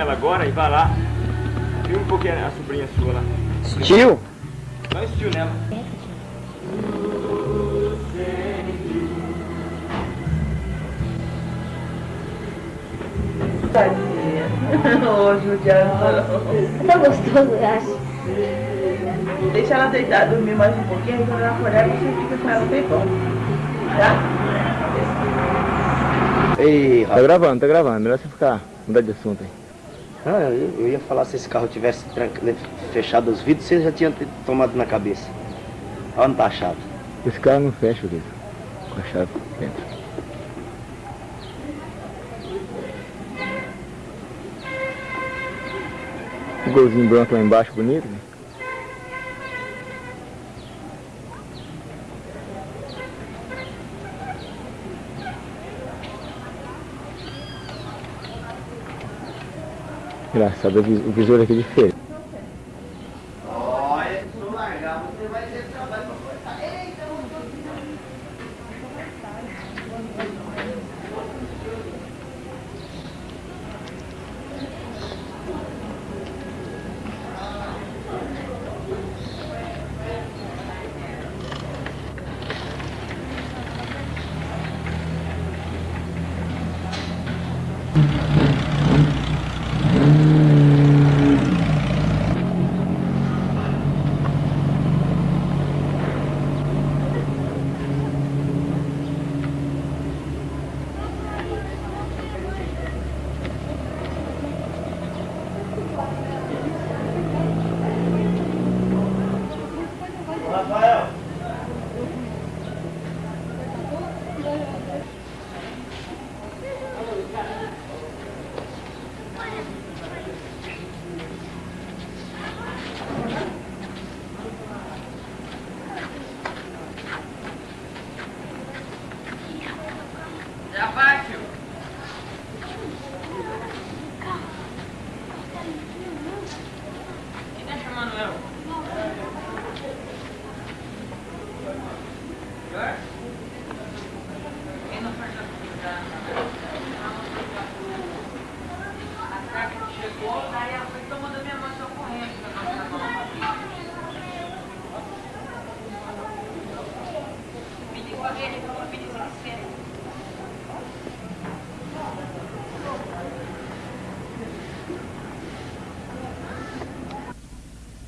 nela agora e vai lá. Filma um pouquinho a sobrinha sua lá. Estilo? Dá um estilo nela. Tadinha. Ô, judiação. Tá gostoso, eu acho. Deixa ela deitar, dormir mais um pouquinho, aí quando ela acordar, você fica com ela bem bom. Tá? Ei, Tá gravando, tá gravando. Melhor você ficar, mudar de assunto aí. Ah, eu, eu ia falar se esse carro tivesse tranca- né, fechado os vidros, você já tinha tomado na cabeça. Olha onde tá a chave. Esse carro não fecha, querido. Com a chave dentro. O golzinho branco lá embaixo, bonito. né? Engraçado, o vis- o visor aqui é diferente.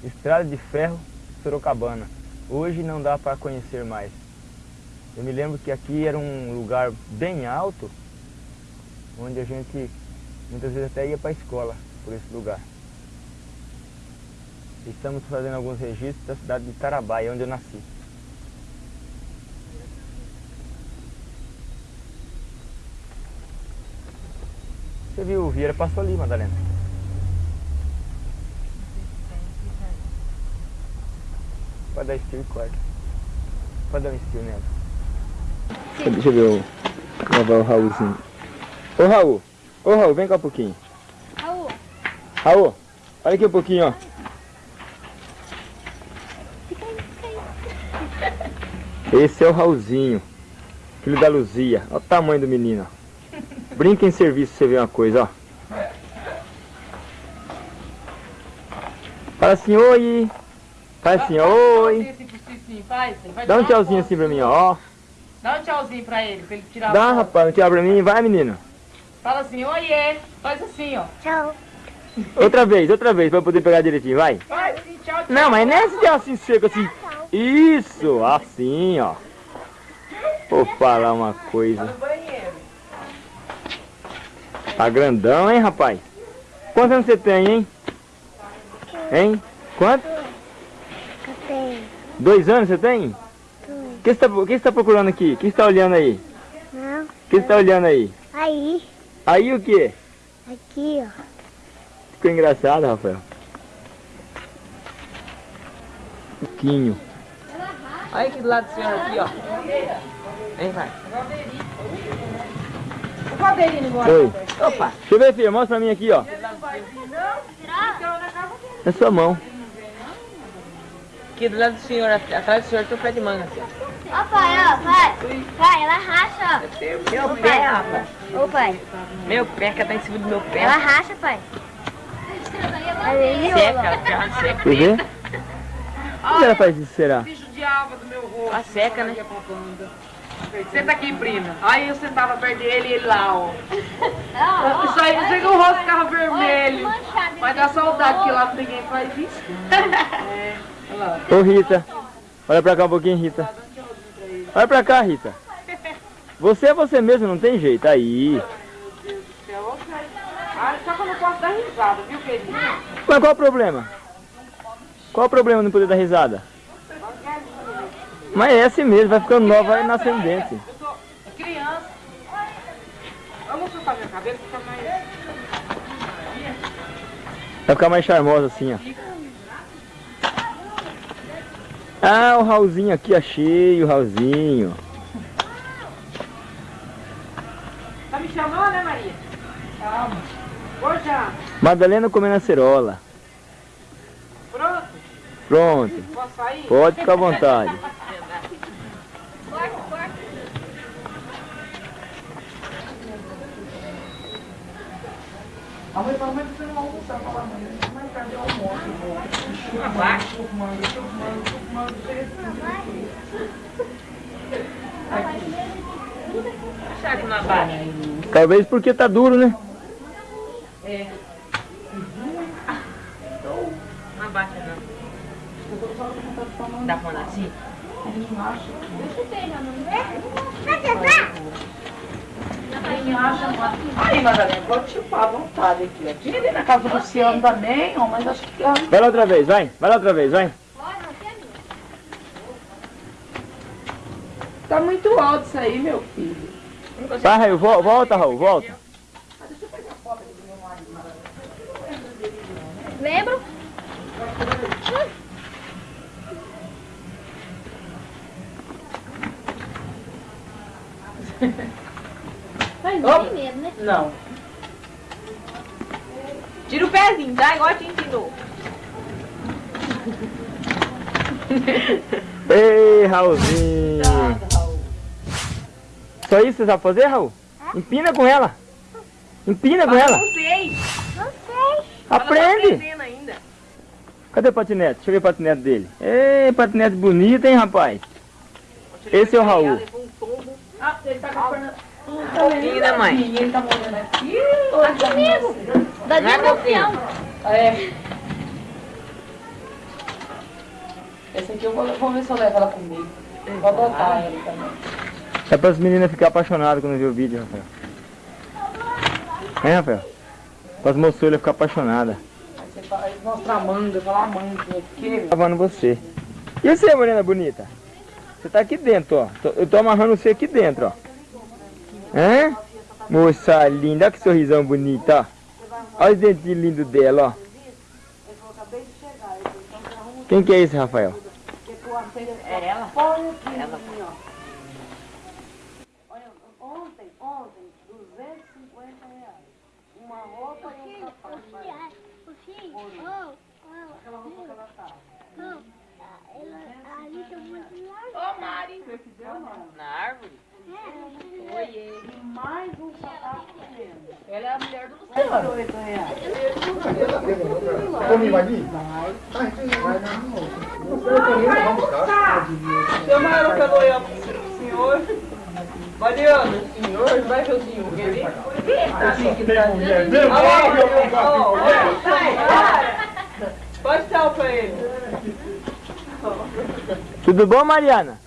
Estrada de Ferro, Sorocabana. Hoje não dá para conhecer mais. Eu me lembro que aqui era um lugar bem alto, onde a gente muitas vezes até ia para a escola por esse lugar. Estamos fazendo alguns registros da cidade de Tarabai, onde eu nasci. Você viu, o Vieira passou ali, Madalena. Pode dar estilo e corta. Pode dar um estilo nela. Deixa eu ver o. Gravar o Raulzinho. Ô Raul! Ô Raul, vem cá um pouquinho. Raul, olha aqui um pouquinho, ó. Esse é o Raulzinho, filho da Luzia. Olha o tamanho do menino. ó. Brinca em serviço, você vê uma coisa, ó. Fala assim, oi. Fala assim, oi. Faz. Dá um tchauzinho foto. assim pra mim, ó. Dá um tchauzinho pra ele, pra ele tirar Dá, rapaz, não tchau pra mim. Vai, menino. Fala assim, oiê. Faz assim, ó. tchau. Outra vez, outra vez, pra eu poder pegar direitinho, vai. Assim, tchau. Não, mas não é tchau assim seco, assim. Isso, assim, ó. Vou falar uma coisa. Tá grandão, hein, rapaz? Quantos anos você tem, hein? Hein? Quanto? Dois anos você tem? O que você tá, o que você tá procurando aqui? O que você tá olhando aí? Não. O que você tá olhando aí? Aí. Aí o que? Aqui, ó. Ficou engraçado, Rafael. Pouquinho. Olha aqui do lado do senhor aqui, ó. Vem, vai. O Valdeirinho embora. Oi. Opa. Deixa eu ver, filha. Mostra pra mim aqui, ó. Na sua mão. Aqui do lado do senhor, atrás do senhor tem um pé de manga. Ó, pai, ó, pai. Pai, ela racha, Meu pé, rapaz. ó. Ô, pai. Meu pé, que tá em cima do meu pé. Ela racha, pai. Seca, ela já seca. Quer ver? Por que ela faz isso, será? Bicho de alva do meu rosto. Ela seca, né? Senta aqui, prima. Aí eu sentava perto dele e ele lá, ó. Isso aí, não sei que o rosto ficava vermelho. Mas dá saudade que lá ninguém faz isso. É, olha lá. Ô Rita, olha pra cá um pouquinho, Rita. Olha pra cá, Rita. Você é você mesmo, não tem jeito. Aí. Posso dar risada, viu, querido? Mas qual o problema? Qual o problema de não poder dar risada? Mas é assim mesmo, vai ficando nova, vai nascendo dente. Eu sou criança. Eu vou cabeça, fica mais... Vai ficar mais charmosa assim, ó. Ah, o Raulzinho aqui, achei o Raulzinho. Tá me chamando, né, Maria? Calma. Madalena comendo acerola. Pronto? Pronto, Posso sair? pode ficar à vontade. Será que não abaixa? Talvez porque tá duro, né? Não abaixa, não. Dá pra andar assim? Aí, Madalena, pode chupar à vontade aqui. ó. Tinha ali na casa do Luciano também, ó, mas acho que... Vai lá outra vez, vai. Vai lá outra vez, vai. Tá muito alto isso aí, meu filho. Vai, Raul, vol- volta, Raul, volta. Lembra? Mas não tem medo, né? Não. Tira o pezinho, tá? Igual te ensinou. Ei, Raulzinho. Só isso você sabe fazer, Raul? Empina com ela. Empina com ela. Não sei. Não sei. Ela tá Aprende. ainda. Cadê o patinete? Deixa eu ver o patinete dele. Ei, patinete bonito, hein, rapaz? Esse é o Raul. Levou um tombo. Ah, ele tá com a perna... Pouquinho, né, mãe? Ele tá morrendo aqui. Aqui comigo. Da Não é. É. Esse aqui eu vou, vou ver se eu levo ela comigo. Vou adotar ela também. É para as meninas ficarem apaixonadas quando ver o vídeo, Rafael. É, Rafael? Para as moçoilas ficarem apaixonadas. Aí você mostra a manga, fala a manga aqui, meu. Lavando você. E você, morena bonita? Você tá aqui dentro, ó. Eu tô amarrando você aqui dentro, ó. Hã? Moça linda, olha que sorrisão bonito, ó. Olha os dentinhos lindos dela, ó. Quem que é esse, Rafael? É ela? Ela. Ontem, ontem, 250 reais. Uma roupa e um sapato. O fim, oh, oh, oh, ela, ali tem muito Ô, Mari. Na árvore? Oiê. E mais um sapato pequeno. Ela é a mulher do Luciano. 8 reais. Seu Mauro falou eu pro senhor. Mariana, senhor, vai ver o senhor, quer ver? Tá assim tá Pode dar pra ele. Tudo bom, Mariana?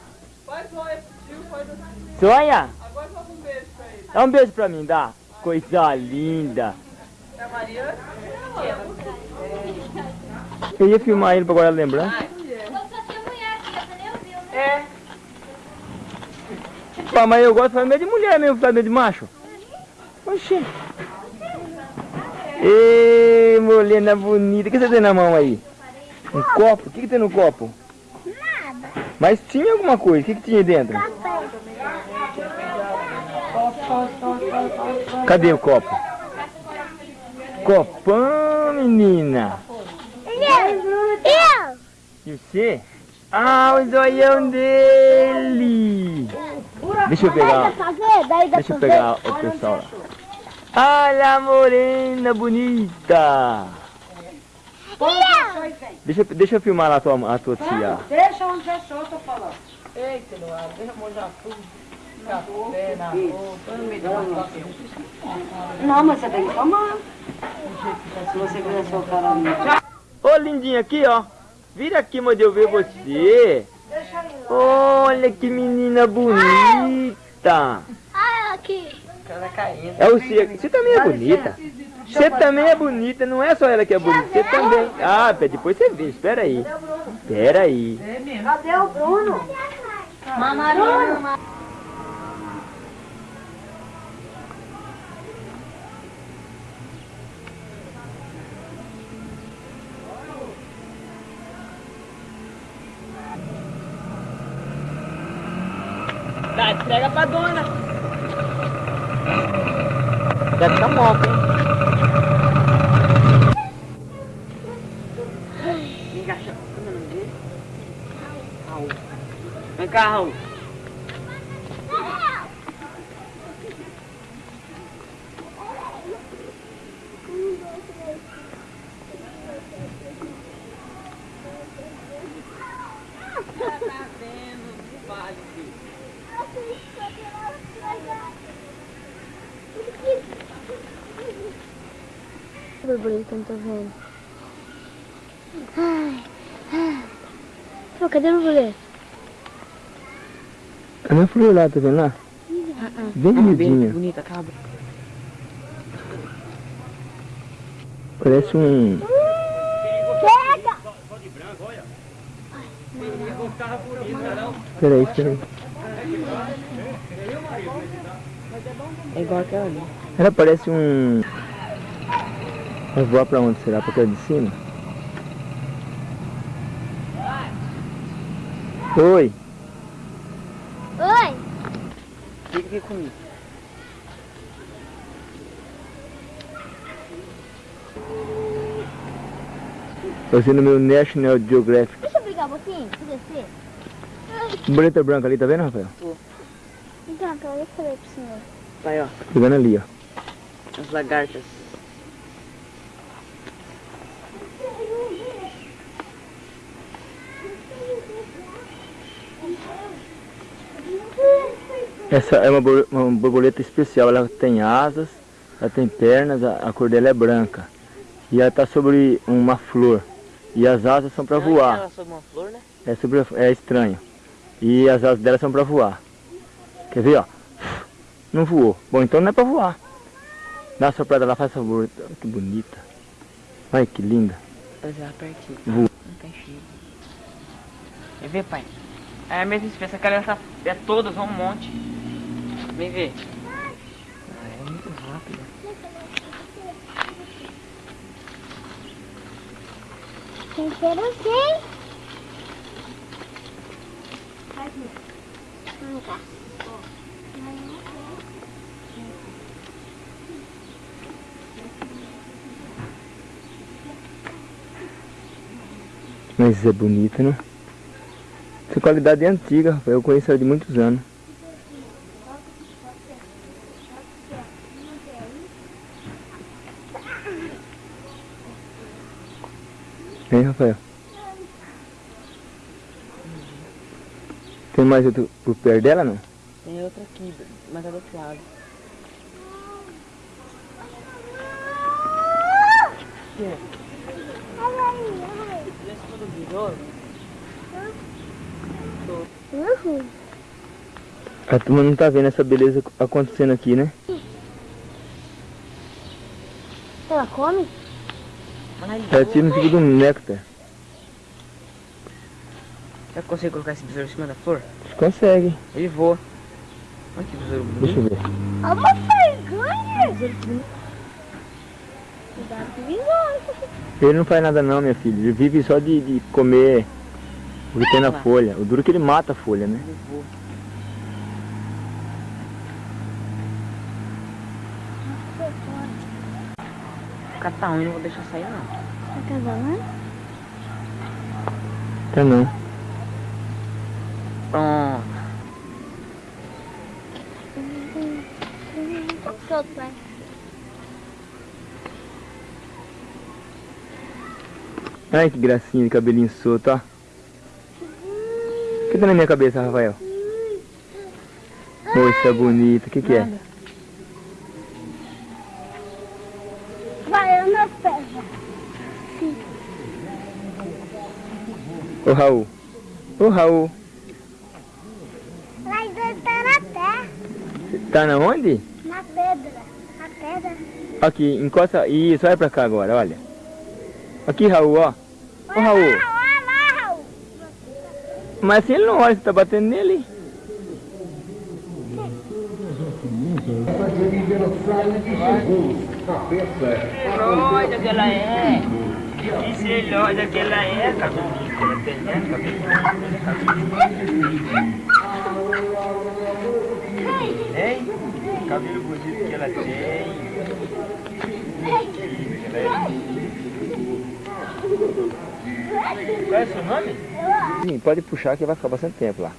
Faz um aí pro tio, faz assim. Sonha? Agora faz um beijo pra ele. Dá um beijo pra mim, dá. Coisa linda. É a Mariana? Eu ia filmar ele pra guardar lembrança. É. Pá, mas eu gosto de de mulher mesmo, fazer meio de macho. Oxi. Ê, morena bonita. O que você tem na mão aí? Um copo? O que, que tem no copo? Nada. Mas tinha alguma coisa. O que, que tinha dentro? Cadê o copo? Copão, menina. Eu! Eu! E você? Ah, o zoião dele! Deixa eu pegar. Deixa eu pegar o pessoal lá. Olha a morena bonita! Deixa, eu- deixa eu filmar lá a tua, a tua tia. Deixa onde é seu, eu tô falando. Eita, Eduardo, deixa eu molhar tudo. Café na roupa, no meio da massa. Não, mas você tem que tomar. Se você quiser soltar a minha. Ô, lindinha, aqui, ó. Vira aqui, mãe, eu ver você. Olha que menina bonita. Ah, aqui. Ela caindo. É você. Você também é bonita. Você também é bonita, não é só ela que é bonita, você também. Ah, depois você vê, espera aí. Espera aí. Cadê o Bruno? Mamarona. Dá, entrega pra dona. Já tá moca, hein? Vem cá, chama. Como é o nome dele? Raul. Vem cá, Raul. Que borboleta que eu não tô vendo. Ai, ai. Pô, cadê a borboleta? Flor lá, tá vendo lá? Bem miudinha. bonita, cabra. Parece um... Chega! Peraí, peraí. É igual aquela ali. Ela parece um... Vai voar pra onde será? Pra aquela de cima? Oi! Fica aqui comigo. Você no meu National Geographic. Deixa eu brigar um pouquinho, pra descer. Boleta branca ali, tá vendo, Rafael? Então, aquela eu falei pro senhor. Vai, ó. Pegando ali, ó. As lagartas. Essa é uma, bor- uma borboleta especial, ela tem asas, ela tem pernas, a, a cor dela é branca. E ela está sobre uma flor. E as asas são para voar. Ela sob uma flor, né? É, sobre, é estranho. E as asas dela são para voar. Quer ver, ó? Não voou. Bom, então não é para voar. Dá uma soprada lá, faz favor. Olha Que bonita. Olha que linda. Mas ela. Não tem cheiro. Quer ver, pai? É a mesma espécie. Aquela essa é todas, um monte. Vem ver. Ah, é muito rápida. Tem cheiro sim. Vem cá. Mas é bonita, né? Essa qualidade é antiga. Eu conheço ela de muitos anos. Rafael? Tem mais outro por perto dela, não? Tem outra aqui, mas é do outro lado. Esse todo virou. Uhum. A turma não tá vendo essa beleza acontecendo aqui, né? Ela come? Ela tira no tipo do néctar. Será que consigo colocar esse besouro em cima da flor? Consegue. Ele voa. Olha que besouro bonito. Deixa eu ver. É uma vergonha! Ele não faz nada não, minha filha. Ele vive só de, de comer o que tem na folha. O duro é que ele mata a folha, né? Ele voa. catar tá um e não vou deixar sair, não. Tá acabando? Tá não. Pronto. solta vai. Ai, que gracinha, de cabelinho solto, ó. O que tá na minha cabeça, Rafael? Moça bonita, o que que é? Ô Raul. Ô Raul. Lá dentro tá na terra, Tá na onde? na pedra. Na pedra. Aqui, encosta. Isso, olha pra cá agora, olha. Aqui, Raul, ó. Ô Raul. Olha lá, Raul. Mas assim ele não olha, você tá batendo nele. Olha que ela é. Que celhosa que ela é, ela tem, né, Hein? Cabelo bonito que ela tem. Qual é o seu nome? Sim, pode puxar que vai ficar bastante tempo lá.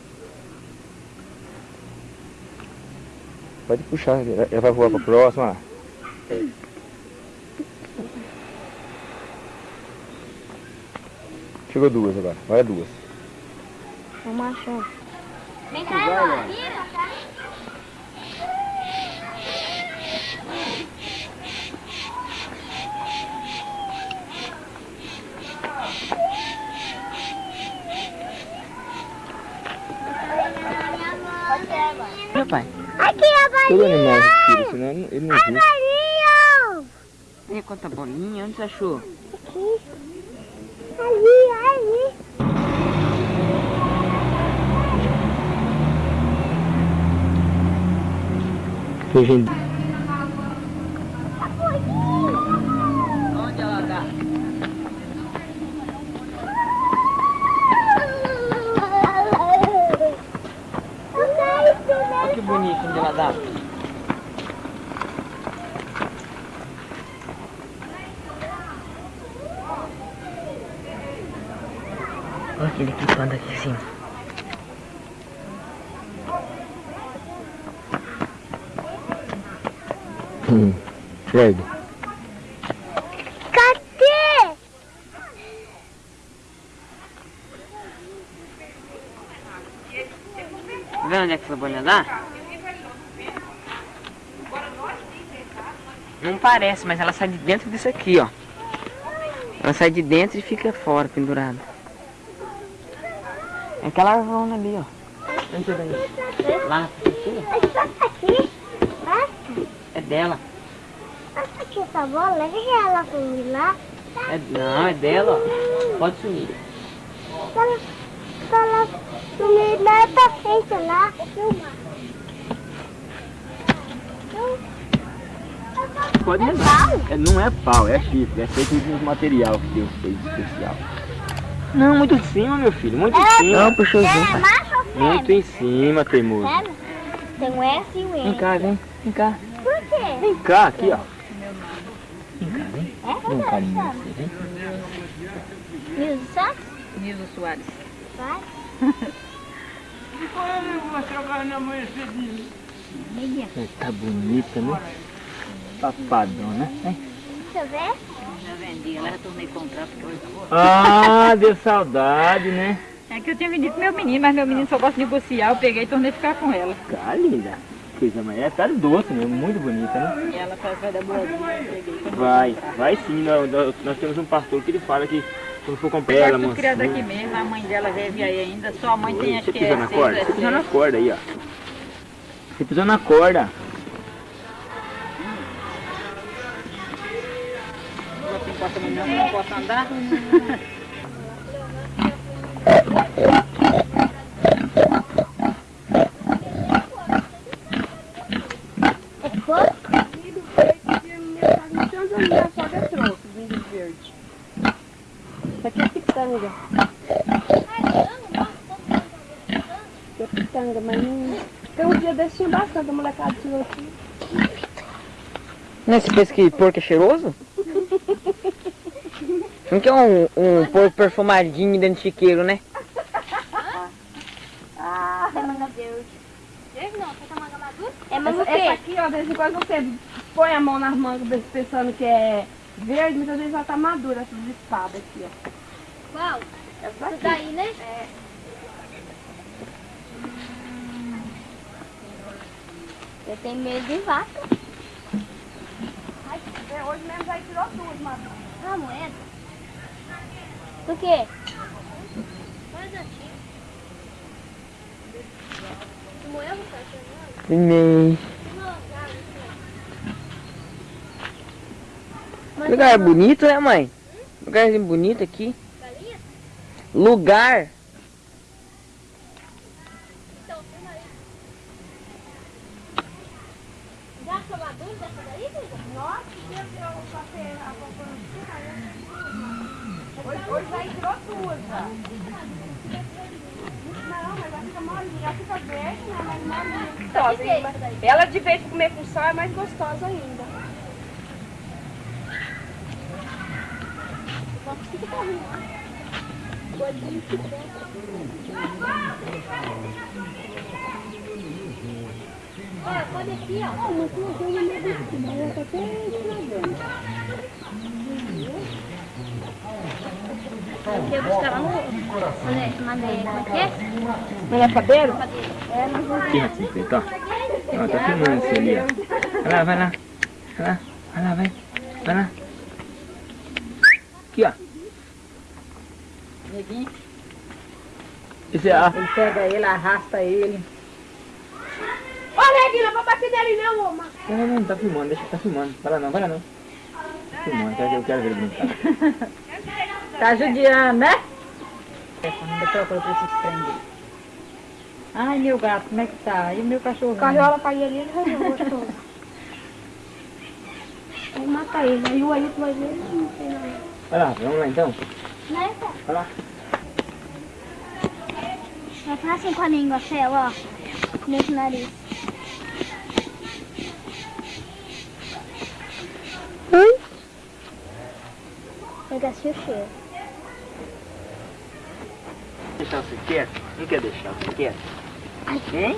Pode puxar, ela vai voar pra próxima. Chegou duas agora, vai duas. Vamos achar. Vem cá, irmão. Vira, tá? Meu pai. Aqui a Todo bolinha. animal respira, senão ele não- não A bolinha. E quanta bolinha, onde você achou? Aqui. Ali. Tem gente... Onde ela tá? Olha que bonito onde ela dá. Olha aquele pipando aqui em cima. Hum, Fred, Cadê? Tá vendo onde é que essa bolinha dá? Não parece, mas ela sai de dentro disso aqui, ó. Ela sai de dentro e fica fora, pendurada. É aquela arvona ali, ó. É daí? Lá, aqui, É só aqui. É dela. Aqui essa bola. Leva ela comigo lá. É, não, é dela, ó. Pode sumir. Lá pra frente lá. Filma. pode levar. É, não é pau, é chifre, é feito de um material que Deus fez especial. Não, muito em cima, meu filho, muito em cima. Não, puxouzinho, É? Muito em cima, teimoso. Tem um S e um Vem N. cá, vem. Vem cá. Por quê? Vem cá, aqui, ó. É um carinho verdade. nesse, vem. Nilson Santos? Nilson Soares. Vai. Tá bonita, né? Papadona. Deixa eu ver. Já vendi, ela retornei comprar porque hoje Ah, deu saudade, né? É que eu tinha vendido pro meu menino, mas meu menino só gosta de negociar, eu peguei e tornei ficar com ela. Tá linda. Coisa mais. É, tá doce mesmo, muito bonita, né? E ela faz vai dar eu. Quando Vai, vai sim. Nós, nós- nós temos um pastor que ele fala que quando for comprar ela, tudo mansinha, criado aqui mesmo, a mãe dela vive aí ainda, só a mãe tem acho Você que é na corda? Você pisou na corda aí, ó. Você pisou na corda. Não posso andar. É fogo? Isso aqui é pitanga. Isso é pitanga, mas não... Tem um dia desse tinha bastante, a molecada tirou aqui. Não, você pensa que porco é cheiroso? Não quer um, um porco perfumadinho dentro de chiqueiro, né? Semana verde. verde não, você quer manga madura? É Essa, manga essa quê? aqui, ó, de vez em quando você põe a mão nas mangas pensando que é verde, muitas vezes ela tá madura, essas espadas aqui, ó. Qual? Essa daqui. daí, né? É. Eu tenho medo de vaca. Hoje mesmo já tirou duas, mas Ah, moeda. Por quê? Coisa antiga. Neném. Mas Lugar bonito, né, mãe? Lugarzinho bonito aqui. Galinha? Lugar. Então, filma aí. Já sou madura dessa daí, filha? Nossa, que eu tirou o papel, a popona Hoje, hoje já tirou duas, já. Não, mas já fica molinha, já fica verde, né? Mas molinha. Gostosa, Ela de vez de comer com sal é mais gostosa ainda. Olha, pode aqui, ó. Não, mas tem uma medicina, ela tá até. Eu quero buscar lá no... Onde é? Mandei, como é que é? Não é padeiro? Aqui, assim, feito, ó. Ó, tá filmando você ali, ó. Vai lá, vai lá. Vai lá, vai lá, vai. Vai lá. Aqui, ó. Esse é a... Ele pega ele, arrasta ele. Ô, Neguinho, não vou bater nele não, ô, Não, não, não, tá filmando, deixa, tá filmando. Vai lá não, vai lá não. Tá filmando, eu quero- eu quero ver ele brincar. Tá judiando, né? Ainda procura pra esses prender. Ai, meu gato, como é que tá? E o meu cachorro? Carriola pra ir ali, ele vai gostoso. Vou matar ele, aí o Ailton vai ver, ele não tem nada. Vai lá, vamos lá então. Né? Vai lá. Vai fazer assim com a língua, Fel, ó. Nesse nariz. Oi? Pegar seu cheiro. Deixar você quieto? Não quer deixar você quieto? Hein?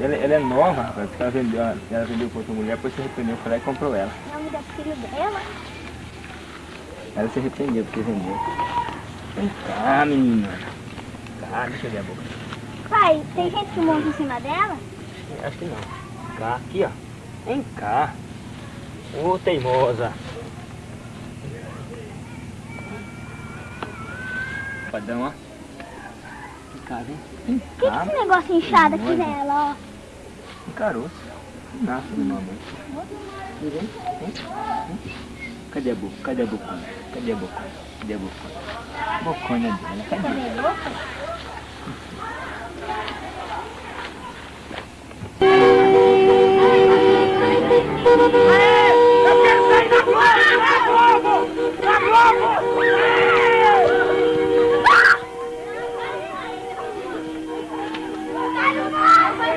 Ela, ela é nova, rapaz. Ela vendeu, ela vendeu pra outra mulher, depois se arrependeu, foi lá e comprou ela. O nome da filha dela? Ela se arrependeu porque vendeu. Vem cá, menina. Cá, deixa eu ver a boca. Pai, tem gente que monta em cima dela? Acho que não. Cá, aqui, ó. Vem cá. Ô, teimosa. Padrão, ó. Vem. Vem O que, que esse negócio inchado aqui nela, Um caroço. Nasce normalmente. Cadê a boca? Cadê a boca? Cadê a boca? Cadê a boca? Bocona dela, cadê? Vai,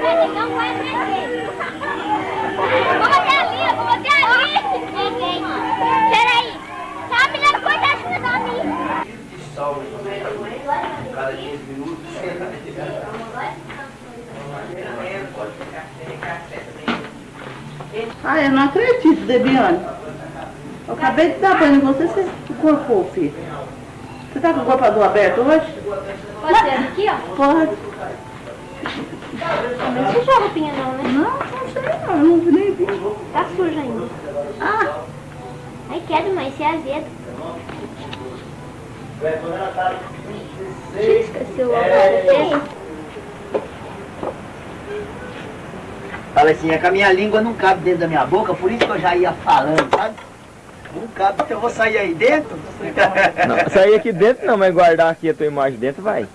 não vai aprender. Vou bater ali, vou bater ali. Peraí. Tá, menina, corta essa cima da minha. Cada 15 minutos. Ah, eu não acredito, Debiane. Eu acabei de dar banho em você, você corpou, filho. Você tá com o corpador aberto hoje? Pode ser aqui, ó. Pode. Não suja a roupinha não, né? Não, não sei não, eu não vi nem vi. Tá suja ainda. Ah, Ai, quero, mas se é azedo. Esqueceu agora. Fala assim, é que a minha língua não cabe dentro da minha boca, por isso que eu já ia falando, sabe? Não cabe, então eu vou sair aí dentro. Não, sair aqui dentro não, mas guardar aqui a tua imagem dentro vai.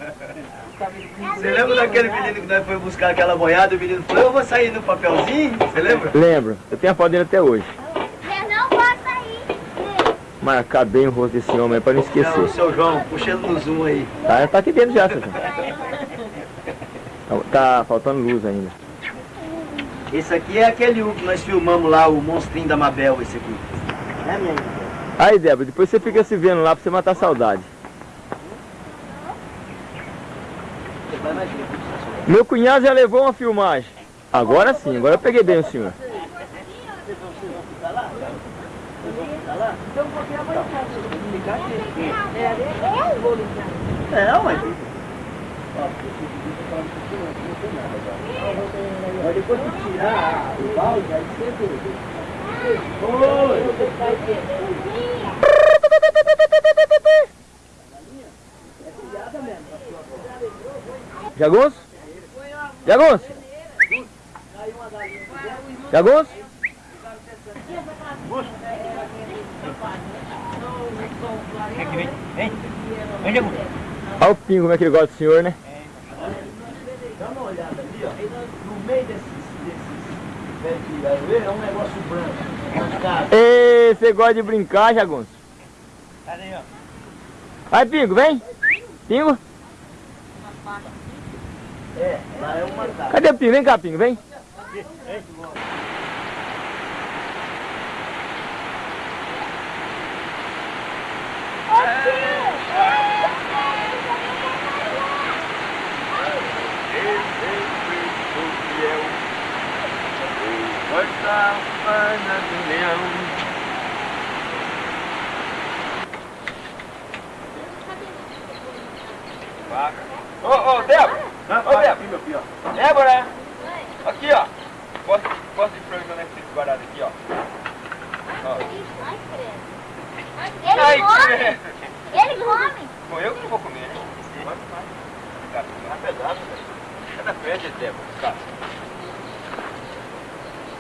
Você lembra daquele menino que nós foi buscar aquela boiada? O menino falou, eu vou sair no papelzinho, você lembra? Lembro, eu tenho a foto dele até hoje. Eu não posso sair. Marcar bem o rosto desse homem aí pra não Não, esquecer. seu João, puxando no zoom aí. Tá, tá aqui dentro já, seu João. Tá, faltando luz ainda. Esse aqui é aquele um que nós filmamos lá, o monstrinho da Mabel, esse aqui. É, minha irmã? Aí, Débora, depois você fica se vendo lá pra você matar a saudade. Vai mais ver. Meu cunhado já levou uma filmagem. Agora sim, agora eu peguei bem o senhor. É, ué. Mas depois que tirar o balde, aí Jagunço? Jagunço? Jagunço? Olha o pingo como é que ele gosta do senhor, né? Dá uma olhada ali, ó. No meio desses, desses aroeira é um negócio branco. Ê, você gosta de brincar, Jagunço? Cadê, ó? Vai, Pingo, vem. Pingo. É, lá é uma casa. Cadê o Pingo? Vem cá, Pingo, vem. Ô, ô, Débora! Ô, Débora! Aqui, meu filho, ó. Débora! Aqui, ó. Posso, posso de frango que eu fico guardado aqui, ó. ó. Ele Ai, come! credo. Ele come! Bom, eu que não vou comer. Vai, vai. Cara, um pedaço, velho. Cada frente, Débora, cara.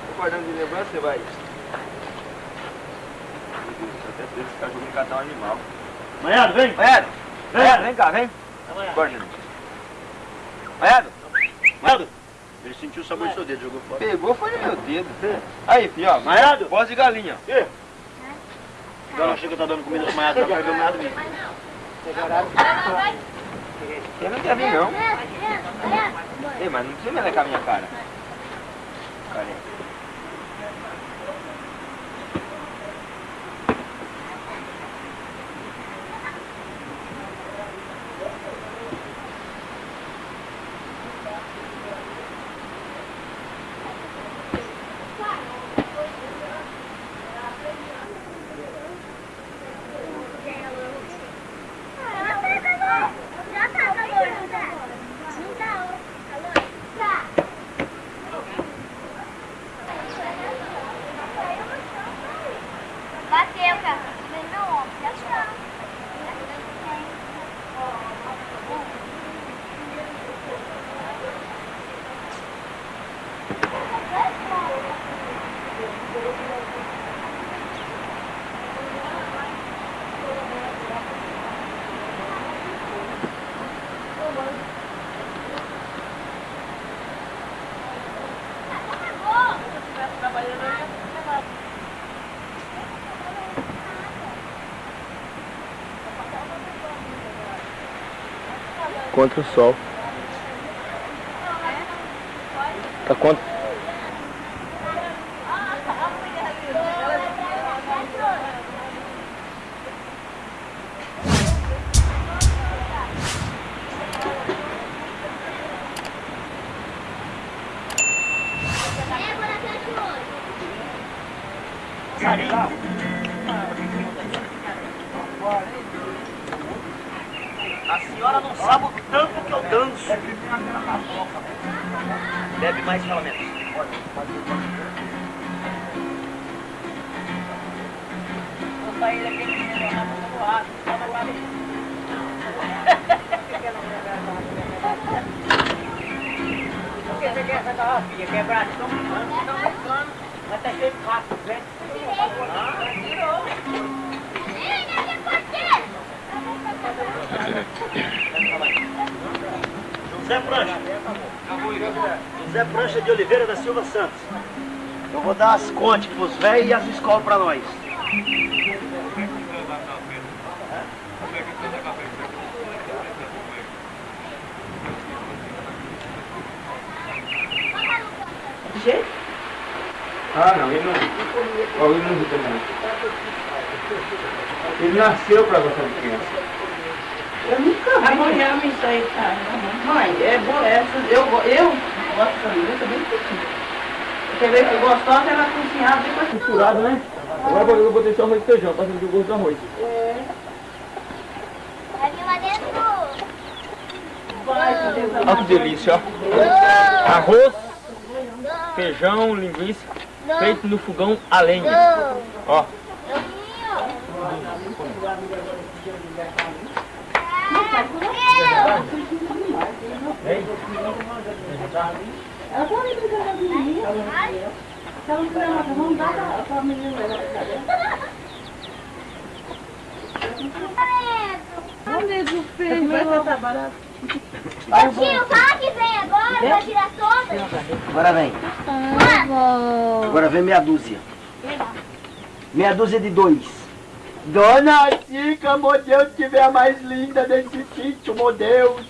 Tô guardando de lembrança, você vai. Meu Deus, até sei esse cachorro me catar um animal. Manhado, vem. Maiado! Vem. Vem cá, vem. Manhado. Guarda. Maiado! Maiado. Ele sentiu o sabor do seu dedo, jogou fora. Pegou foi no meu dedo. Aí, filho, ó. Maiado. Voz de galinha. Ih. Dona chega tá dando comida pro Maiado, tá pegando nada mesmo. Você não quer vir, não. Ei, mas não precisa melecar a minha cara. Careca. Contra o sol. Tá contra. José Prancha. José Prancha de Oliveira da Silva Santos. Eu vou dar as contas pros velhos e as escolas pra nós. Ah, não, ele não. Ó, ele não luta não. Ele nasceu pra gostar de criança. Eu nunca vi. Amanhã me sai, tá? Mãe, é boa essa. Eu, eu gosto de linguiça bem pequena. Quer ver que gostosa ela cozinhada depois Misturado, né? Agora eu botei só arroz e feijão, pra sentir o gosto do arroz. Ali lá dentro. Olha que delícia, ó. Arroz, feijão, linguiça, feito no fogão a lenha. Ó. Onde é do feijão? Tá barato. Ô tio, fala que vem agora pra tirar todas. Agora vem. Agora vem meia dúzia. Meia dúzia de dois. Dona Chica, meu Deus, tiver a mais linda desse sítio, meu Deus.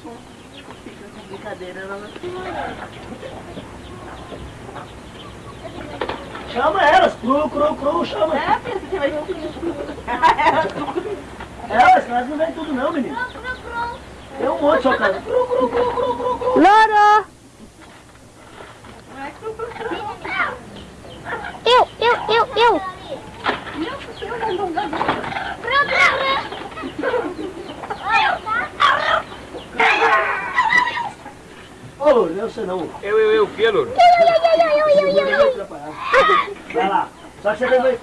Brincadeira, ela não Chama elas, cru, cru, cru, chama. É, pensa que vai Elas, elas não vêm tudo não, menino. Cru, cru, cru. Tem um monte chocando. Loro! Eu, eu, eu, eu! Ô, oh, não é você não. Eu, eu, eu, o que, Louro? Eu, eu, eu, eu, eu, eu, eu. Vai lá, só chega aí.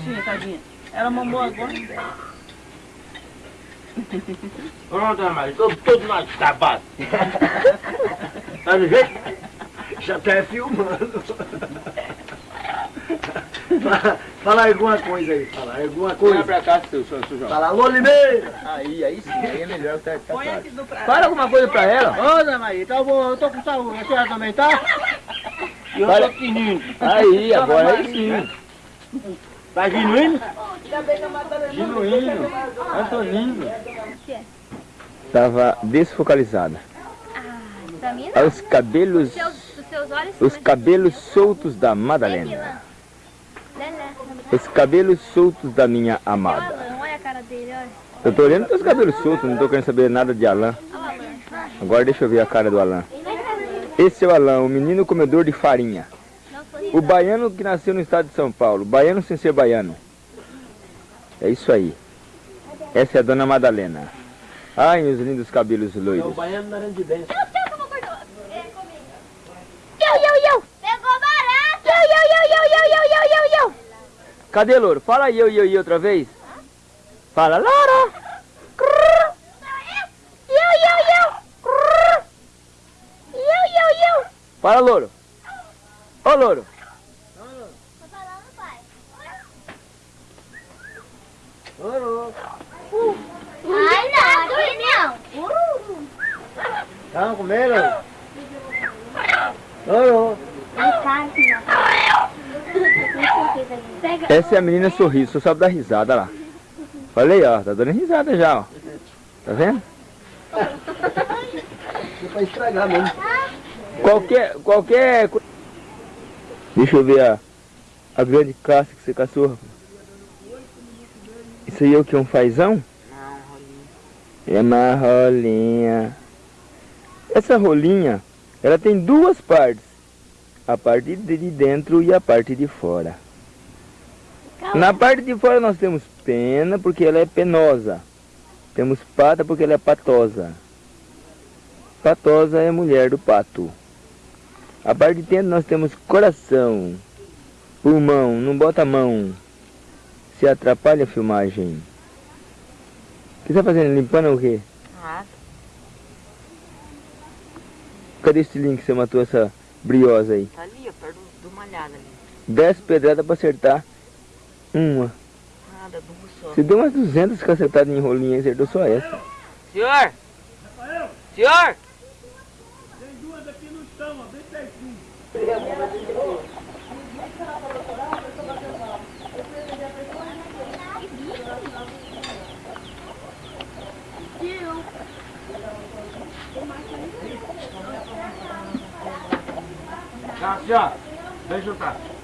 Bichinha, tadinha. Ela mamou agora. Ô, dona Maria, tô todo mais acabado. Tá no jeito? Já tá filmando. Fala- Fala alguma coisa aí, fala alguma coisa. pra cá, seu, seu, seu João. Fala, alô Limeira. Aí, aí sim, aí é melhor que tá, tá Põe claro. aqui do prato. Fala alguma coisa pra ela. Ô, dona Maria, tá bom, eu tô com saúde. A senhora também tá? E eu Fala. tô fininho. Aí, agora aí sim. Tá genuíno? Genuíno. Antonino. Tava desfocalizada. Pra mim Olha os cabelos, Seus, os seus olhos os cabelos soltos da Madalena. Os cabelos soltos da minha amada. Olha a cara dele, olha. Eu tô olhando teus cabelos soltos, não tô querendo saber nada de Alain. Agora deixa eu ver a cara do Alain. Esse é o Alain, o menino comedor de farinha. O baiano que nasceu no estado de São Paulo. Baiano sem ser baiano. É isso aí. Essa é a dona Madalena. Ai, meus lindos cabelos loiros. baiano na de dentro. Eu, eu, eu. Pegou barato. Eu, eu, eu, eu, eu, eu, eu, eu, eu. Cadê, louro? Fala aí, eu, eu, eu outra vez. Fala, Louro. Eu, eu, eu. Eu, eu, eu. Fala, louro. Ô, louro. Falando, pai. Ai, não, aqui não. Tá comendo? Ô, Pega. Essa é a menina sorriso, só sabe dar risada lá. Olha aí, ó, tá dando risada já, ó. Tá vendo? é pra estragar mesmo. Qualquer, qualquer... Deixa eu ver a, a grande caça que você caçou. Isso aí é o que? Um fazão? Não. É uma rolinha. Essa rolinha, ela tem duas partes. A parte de de dentro e a parte de fora. Na parte de fora nós temos pena porque ela é penosa. Temos pata porque ela é patosa. Patosa é mulher do pato. A parte de dentro nós temos coração, pulmão, não bota a mão. Se atrapalha a filmagem. O que você tá fazendo? Limpando o quê? Ah, Cadê esse link que você matou essa briosa aí? tá ali, ó, perto do, do malhado ali. Dez pedradas pra acertar uma. Nada, duas só. Você deu umas 200 cacetadas em rolinha e acertou só essa. Senhor! Senhor! Cássio, vem juntar.